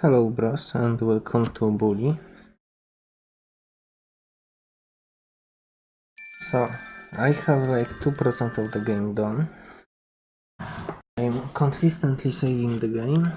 Hello bros and welcome to Bully. So, I have like 2% of the game done. I'm consistently saving the game.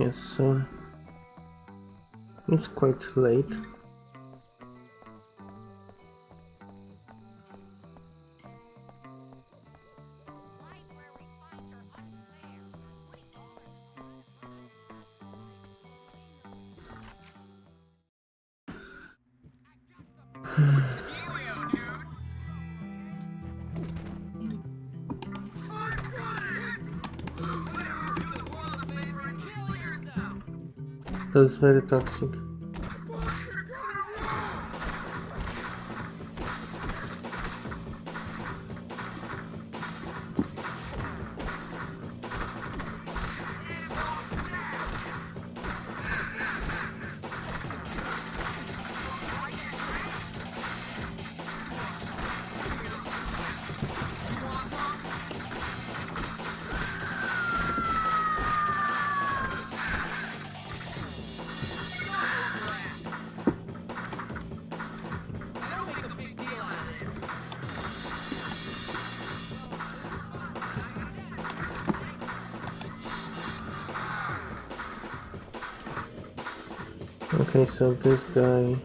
Yes, so it's quite late. That's very toxic. So this guy.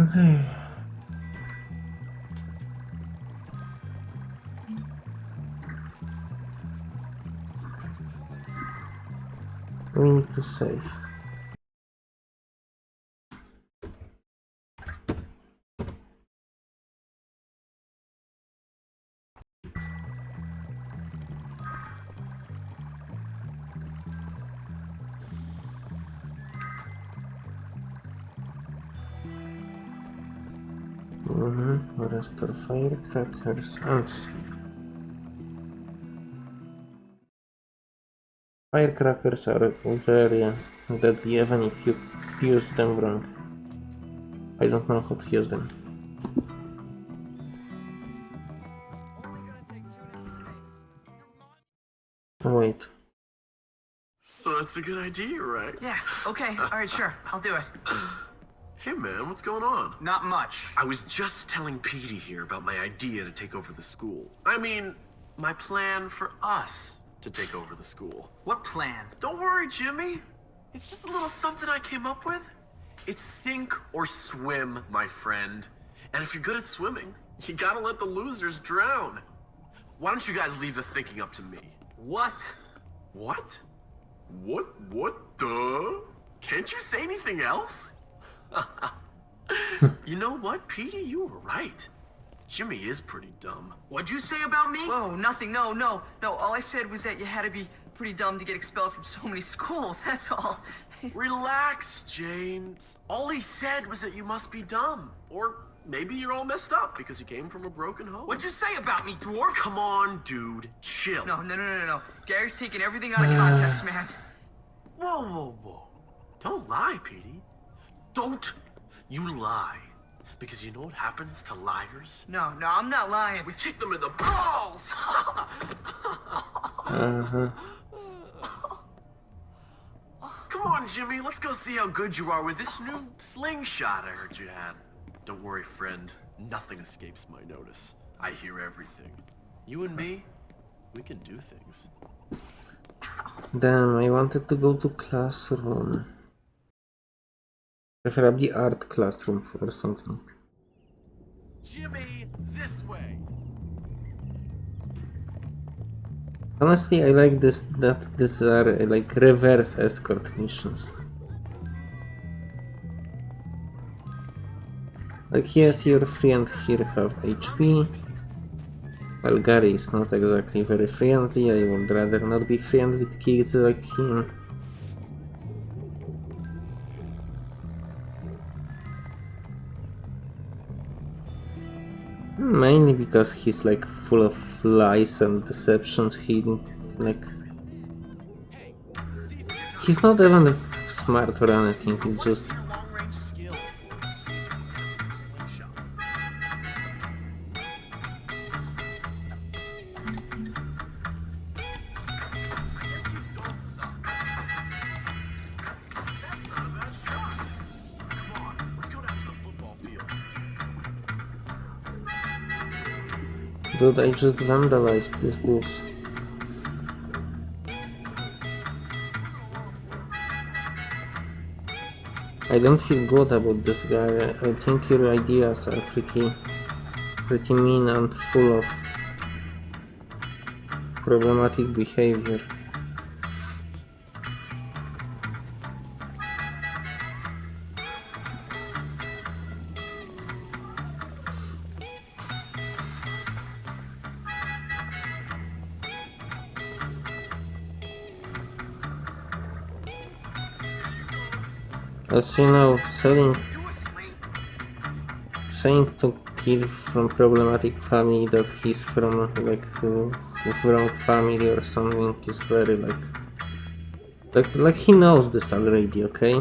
Okay. We need to save. Mm-hmm. Firecrackers and firecrackers are very deadly even if you use them wrong. I don't know how to use them. Wait. So that's a good idea, right? Yeah, okay, alright, sure, I'll do it. Hey man, what's going on? Not much. I was just telling Petey here about my idea to take over the school. I mean, my plan for us to take over the school. What plan? Don't worry, Jimmy. It's just a little something I came up with. It's sink or swim, my friend. And if you're good at swimming, you gotta let the losers drown. Why don't you guys leave the thinking up to me? What? What? What? What the? Can't you say anything else? you know what, Petey? You were right. Jimmy is pretty dumb. What'd you say about me? Whoa, nothing, no, no, no. All I said was that you had to be pretty dumb to get expelled from so many schools, that's all. Relax, James. All he said was that you must be dumb. Or maybe you're all messed up because you came from a broken home. What'd you say about me, dwarf? Come on, dude. Chill. No, no, no, no, no. Gary's taking everything out of context, man. Whoa, whoa, whoa. Don't lie, Petey. Don't you lie. Because you know what happens to liars? No, no, I'm not lying. We kick them in the balls! Uh-huh. Come on, Jimmy, let's go see how good you are with this new slingshot I heard you had. Don't worry, friend. Nothing escapes my notice. I hear everything. You and me, we can do things. Damn, I wanted to go to classroom. Preferably art classroom or something. Jimmy, this way. Honestly, I like this that these are uh, like reverse escort missions. Like yes, your friend here have HP. Well, Gary is not exactly very friendly. I would rather not be friendly with kids like him. Mainly because he's like full of lies and deceptions. He like he's not even smart or anything. He just I just vandalized this booth. I don't feel good about this guy. I think your ideas are pretty, pretty mean and full of problematic behavior. You know, saying to kid from problematic family that he's from like wrong family or something is very like like like he knows this already, okay?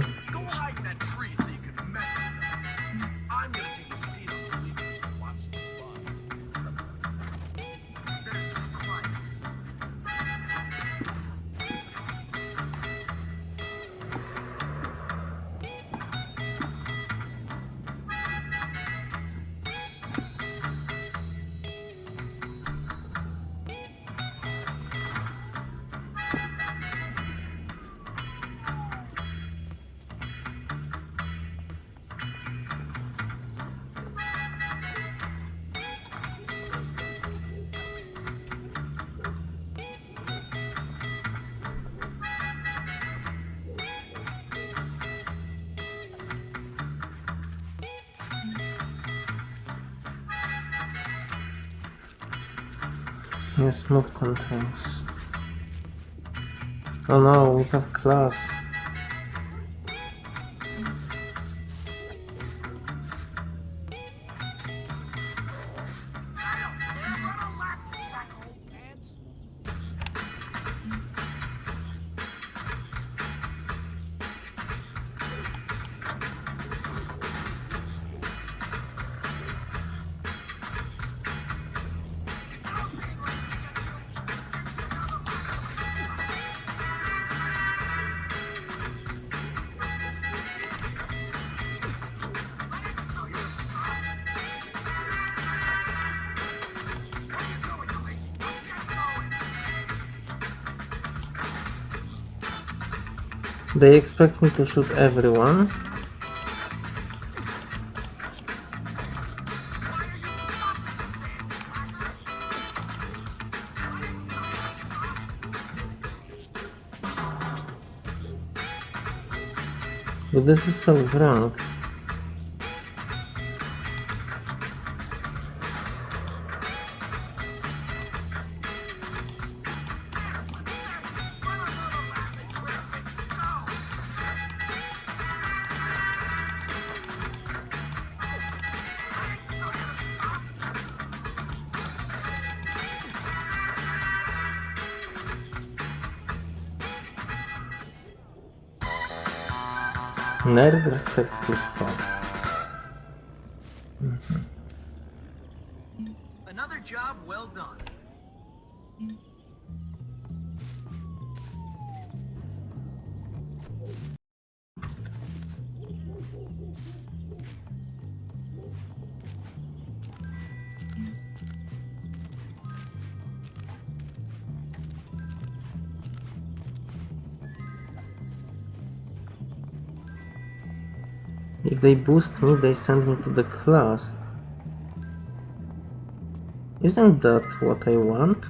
Move controls. Oh no, we have class. They expect me to shoot everyone. But this is so wrong. Nerd respect plus 5. Another job well done. If they boost me, they send me to the class. Isn't that what I want?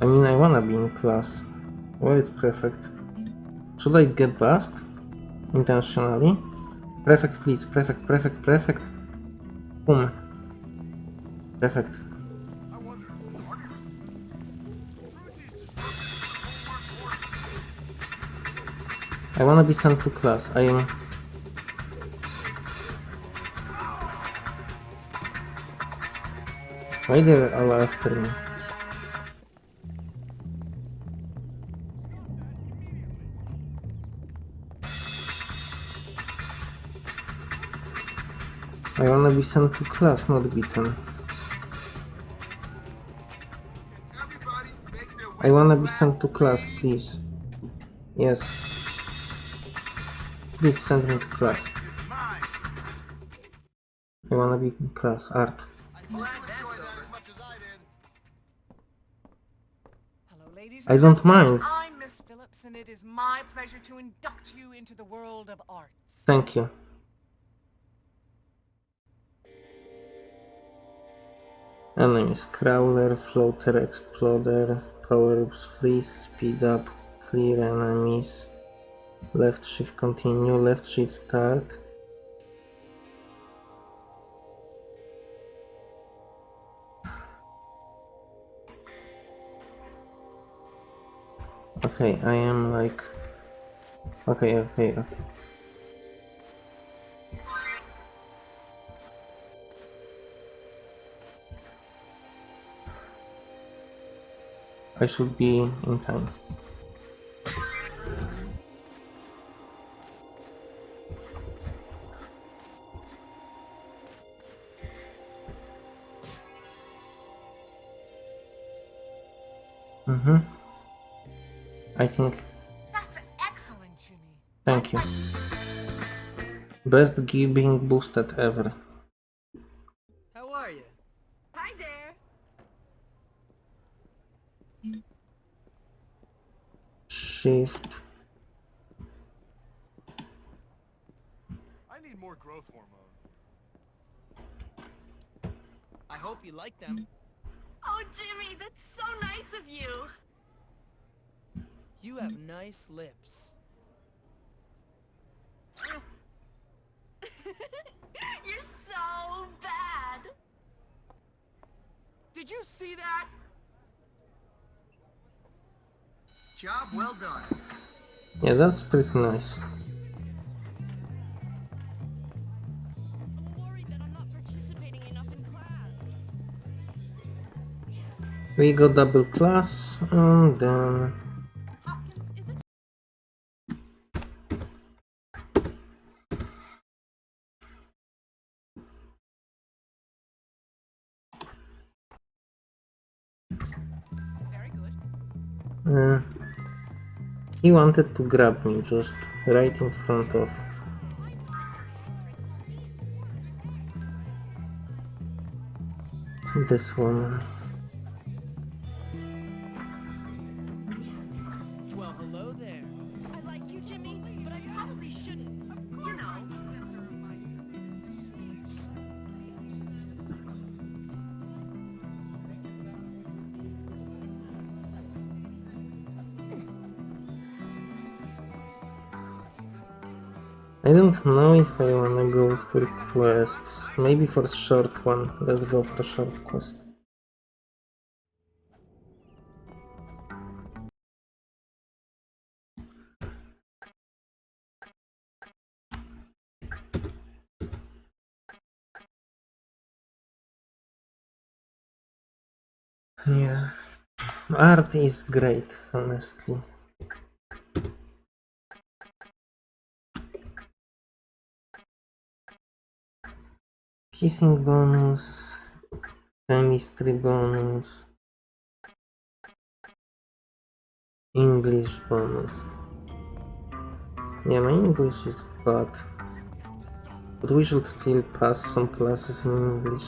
I mean, I wanna be in class. Where is prefect? Should I get bust? Intentionally? Prefect, please. Prefect, prefect, prefect. Boom. Prefect. I wanna be sent to class. I am. They're all after me? I wanna be sent to class, not beaten. I wanna be sent to class, please. Yes. Please send me to class. I wanna be in class. Art. I don't mind. I'm Miss Phillips, and it is my pleasure to induct you into the world of arts. Thank you. Enemies Crawler, Floater, Exploder, Power Ups, Freeze, Speed Up, Clear Enemies, Left Shift Continue, Left Shift Start. Okay, I am like... Okay, okay, okay. I should be in time. Mm-hmm. I think. That's excellent, Jimmy. Thank you. Best gear being boosted ever. How are you? Hi there. Shift. I need more growth hormone. I hope you like them. Oh, Jimmy, that's so nice of you. You have nice lips. You're so bad. Did you see that? Job well done. Yeah, that's pretty nice. Class. We got double plus and then he wanted to grab me just right in front of this woman. Well, hello there. I like you, Jimmy, but I probably shouldn't. of You know. I don't know if I wanna go for quests. Maybe for a short one. Let's go for a short quest. Yeah. Art is great, honestly. Kissing bonus, chemistry bonus, English bonus. Yeah, my English is bad. But we should still pass some classes in English.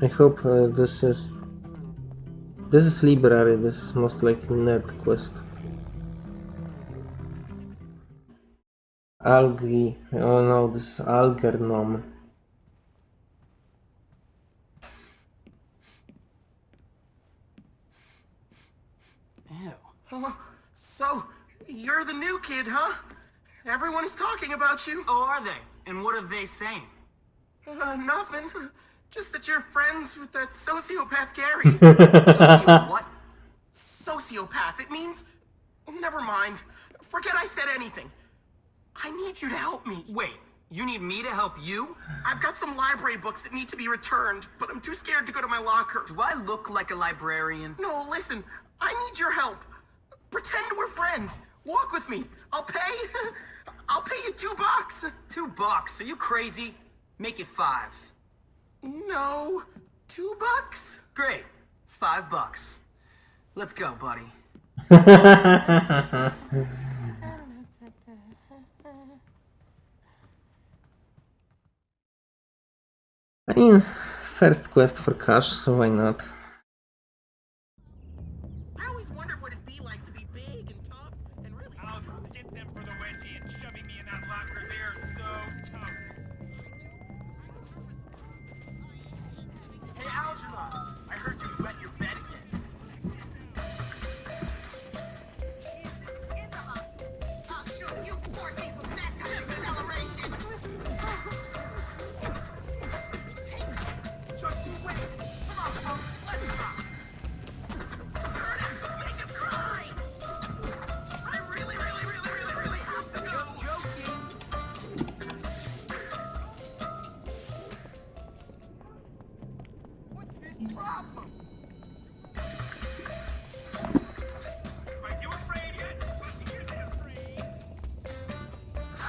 I hope uh, this is this is library. This is most likely nerd quest. Algae. Oh no, this is Algernon. Ew. Oh, so, you're the new kid, huh? Everyone is talking about you. Oh, are they? And what are they saying? Uh, nothing. Just that you're friends with that sociopath Gary. Socio- what? sociopath. It means. Never mind. Forget I said anything. I need you to help me. Wait, you need me to help you? I've got some library books that need to be returned, but I'm too scared to go to my locker. Do I look like a librarian? No, listen. I need your help. Pretend we're friends. Walk with me. I'll pay. I'll pay you two bucks. Two bucks. Are you crazy? Make it five. No, two bucks. Great. Five bucks. Let's go, buddy. I mean, first quest for cash, so why not?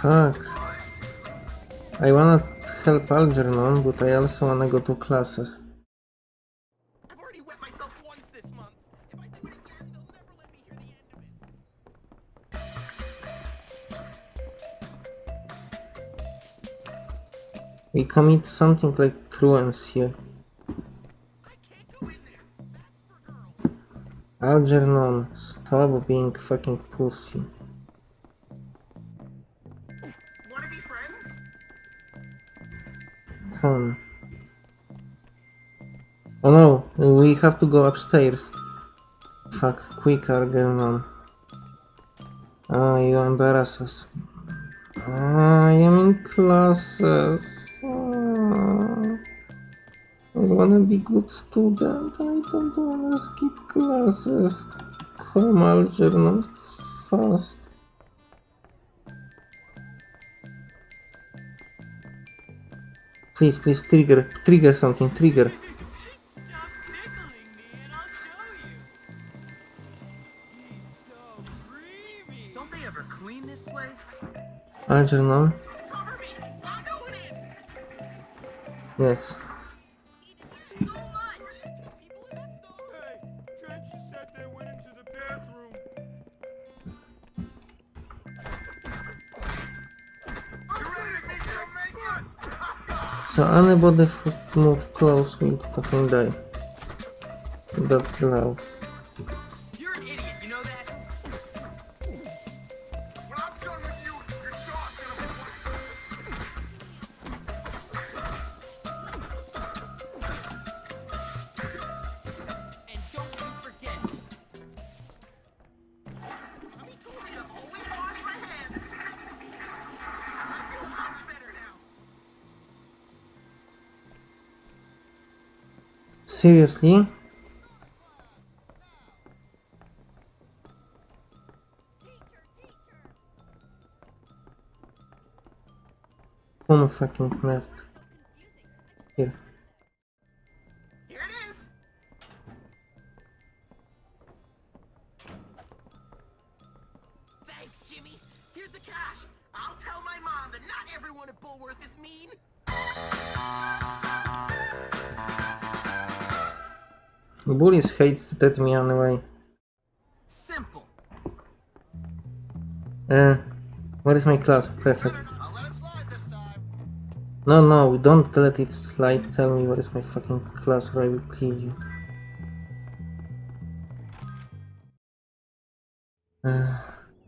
Fuck. I wanna help Algernon, but I also wanna go to classes. I've already wet myself once this month. If I do it again, they'll never let me hear the end of it. We commit something like truance here. I can't go in there. That's for girls. Algernon, stop being fucking pussy. Oh no, we have to go upstairs. Fuck, quick Algernon. Ah, you embarrass us. Ah, I am in classes. Ah. I wanna be good student. I don't wanna skip classes. Come, Algernon, fast. Please, please, trigger, trigger something, trigger. Stop tickling me. And So anybody f- move close will fucking die. That's the Seriously? Whom fucking left? Here. Here Hates that me anyway. Simple. Uh, where is my class? Perfect. I'll let it slide this time. No, no, don't let it slide. Tell me what is my fucking class or I will kill you. Uh,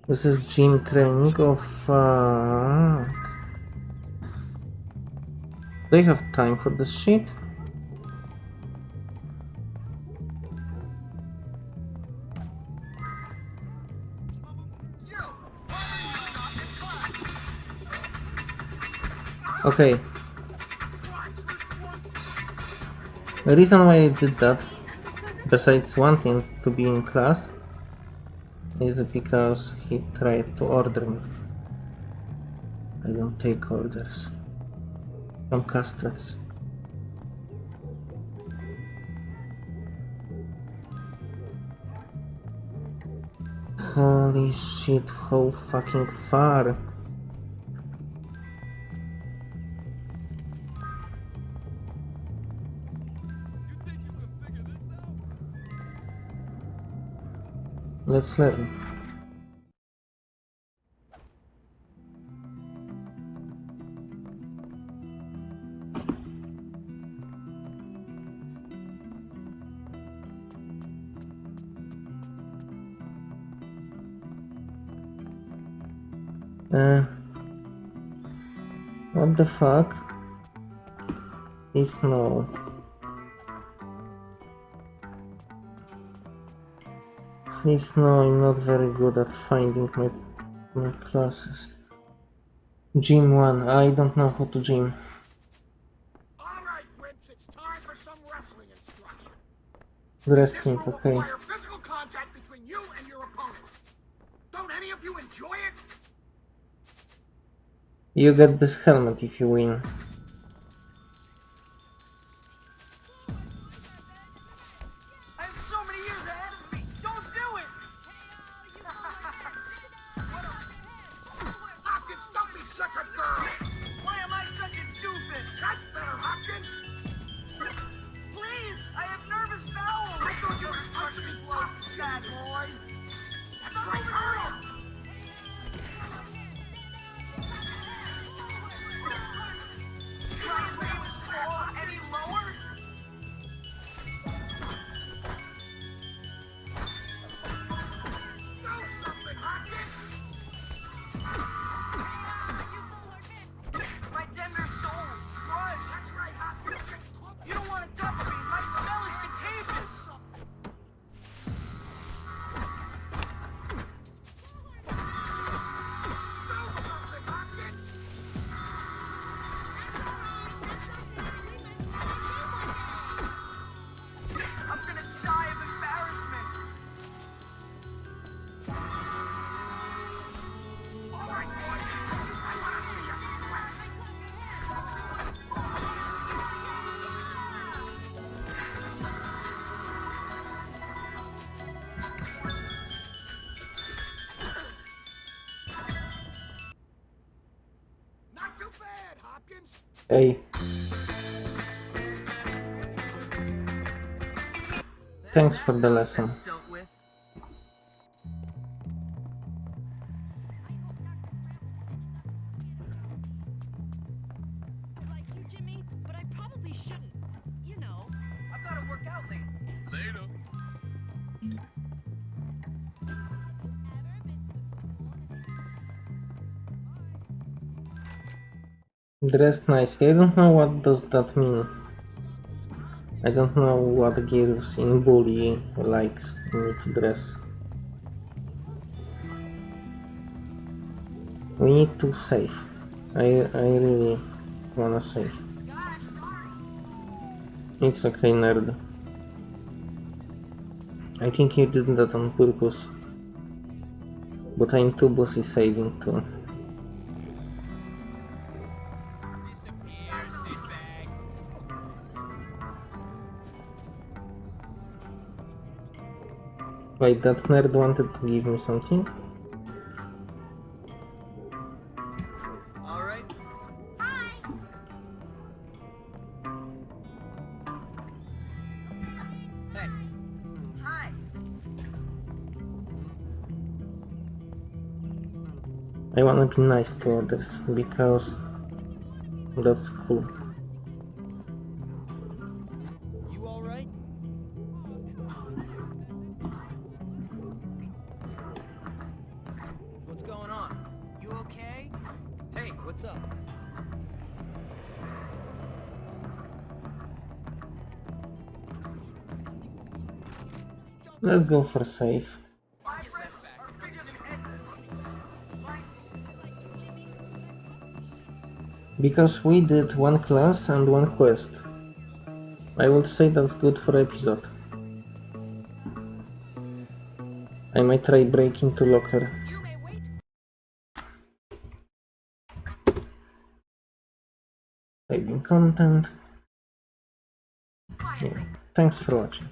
this is gym training. Oh fuck. Do I have time for this shit? Okay. The reason why I did that, besides wanting to be in class, is because he tried to order me. I don't take orders from castrates. Holy shit, how fucking far. Let's learn. Uh, what the fuck? Is no. Please no, I'm not very good at finding my my classes. Gym one, I don't know how to gym. All right, Wimps, it's time for some wrestling instruction. Wrestling, okay. physical contact between you and your opponent. Don't any of you enjoy it? You get this helmet if you win. Hey. Thanks for the lesson. Dressed nicely. I don't know what does that mean. I don't know what girls in bully likes me to dress. We need to save. I I really wanna save. It's okay, nerd. I think you did that on purpose. But I'm too busy saving too. Wait, that nerd wanted to give me something? All right. Hey. Hi. I wanna be nice to others because That's cool. What's up? Let's go for safe. Vibrants are bigger than Edna's. Right? Because we did one class and one quest. I would say that's good for episode. I might try breaking to locker. You may wait. Saving content. Yeah. Thanks for watching.